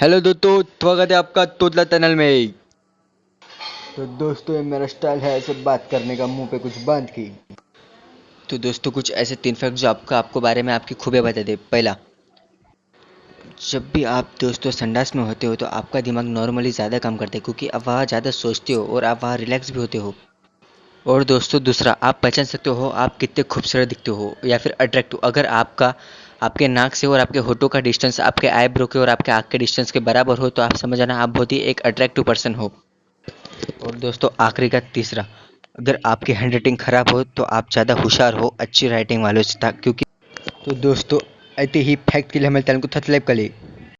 Hello दोस्तों स्वागत है आपका तोतला चैनल में। तो दोस्तों ये मेरा स्टाइल है ऐसे बात करने का मुँह पे कुछ बाँध की। तो दोस्तों कुछ ऐसे तीन फैक्ट जो आपका आपको बारे में आपकी खूबियाँ बता दे। पहला जब भी आप दोस्तों संडास में होते हो तो आपका दिमाग नॉर्मली ज़्यादा काम करता है क्योंकि आप वहाँ ज़्यादा सोचते हो और आप वहाँ रिलैक्स भी होते हो। और दोस्तों दूसरा आप पहचान सकते हो आप कितने खूबसूरत दिखते हो या फिर अट्रैक्टिव अगर आपका आपके नाक से और आपके होठों का डिस्टेंस आपके आईब्रो के और आपके आँख के डिस्टेंस के बराबर हो तो आप समझ आना आप बहुत ही एक अट्रैक्टिव पर्सन हो। और दोस्तों, आखिरी का तीसरा, अगर आपकी हैंड राइटिंग खराब हो तो आप ज़्यादा होशियार हो, अच्छी राइटिंग वालों से था क्योंकि तो दोस्तों, ऐसे ही फैक्ट के लिए हमारे चैनल को सब्सक्राइब कर ले।